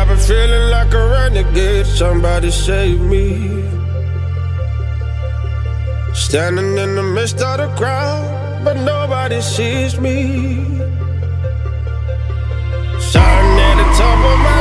I've been feeling like a renegade. Somebody save me. Standing in the midst of the crowd, but nobody sees me. Shouting at the top of my